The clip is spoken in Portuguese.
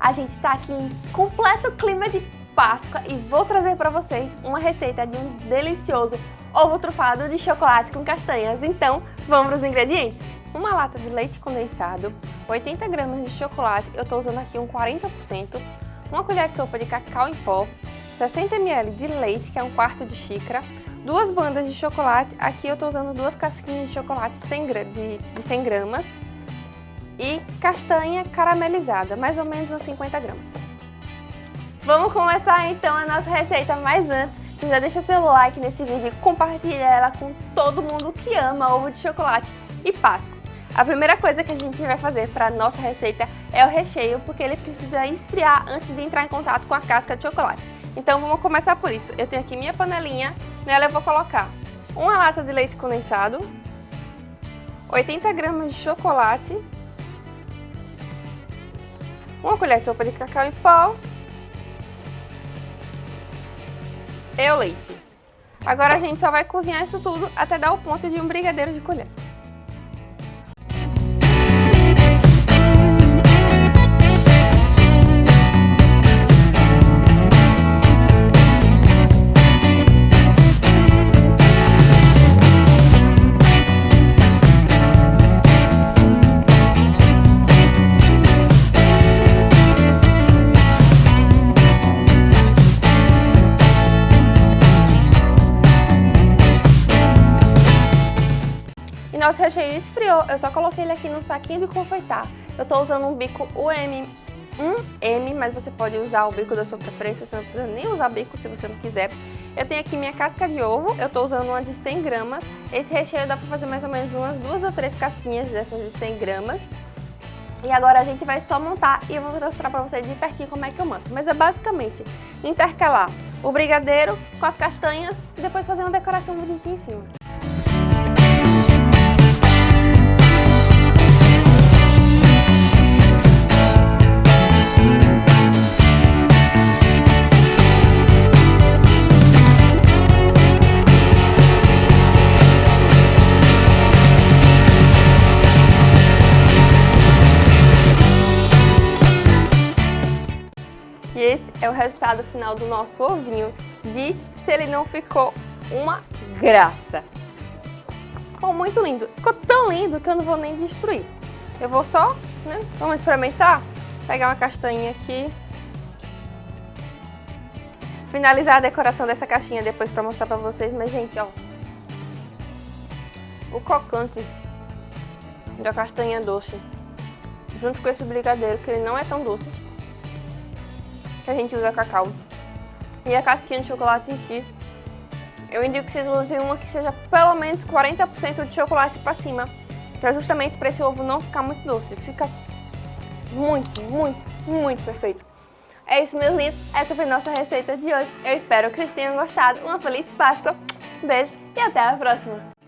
a gente está aqui em completo clima de Páscoa e vou trazer para vocês uma receita de um delicioso ovo trufado de chocolate com castanhas. Então, vamos para os ingredientes? Uma lata de leite condensado, 80 gramas de chocolate, eu estou usando aqui um 40%, uma colher de sopa de cacau em pó, 60 ml de leite, que é um quarto de xícara, duas bandas de chocolate, aqui eu estou usando duas casquinhas de chocolate de, de 100 gramas, e castanha caramelizada, mais ou menos uns 50 gramas. Vamos começar então a nossa receita, mas antes, você já deixa seu like nesse vídeo e compartilha ela com todo mundo que ama ovo de chocolate e Páscoa. A primeira coisa que a gente vai fazer para a nossa receita é o recheio, porque ele precisa esfriar antes de entrar em contato com a casca de chocolate. Então vamos começar por isso. Eu tenho aqui minha panelinha, nela eu vou colocar uma lata de leite condensado, 80 gramas de chocolate, uma colher de sopa de cacau em pó e o leite. Agora a gente só vai cozinhar isso tudo até dar o ponto de um brigadeiro de colher. Nosso recheio esfriou, eu só coloquei ele aqui no saquinho de confeitar. Eu tô usando um bico UM 1M, mas você pode usar o bico da sua preferência, você não precisa nem usar bico se você não quiser. Eu tenho aqui minha casca de ovo, eu tô usando uma de 100 gramas. Esse recheio dá pra fazer mais ou menos umas duas ou três casquinhas dessas de 100 gramas. E agora a gente vai só montar e eu vou mostrar pra vocês de pertinho como é que eu monto. Mas é basicamente intercalar o brigadeiro com as castanhas e depois fazer uma decoração bonitinha em cima. É o resultado final do nosso ovinho. Diz se ele não ficou uma graça. Ficou muito lindo. Ficou tão lindo que eu não vou nem destruir. Eu vou só, né? Vamos experimentar? Pegar uma castanha aqui. Finalizar a decoração dessa caixinha depois pra mostrar pra vocês. Mas, gente, ó. O cocante da castanha doce. Junto com esse brigadeiro, que ele não é tão doce a gente usa cacau. E a casquinha de chocolate em si, eu indico que vocês usem uma que seja pelo menos 40% de chocolate para cima, para justamente para esse ovo não ficar muito doce. Fica muito, muito, muito perfeito. É isso, meus lindos. Essa foi nossa receita de hoje. Eu espero que vocês tenham gostado. Uma feliz Páscoa. Beijo e até a próxima.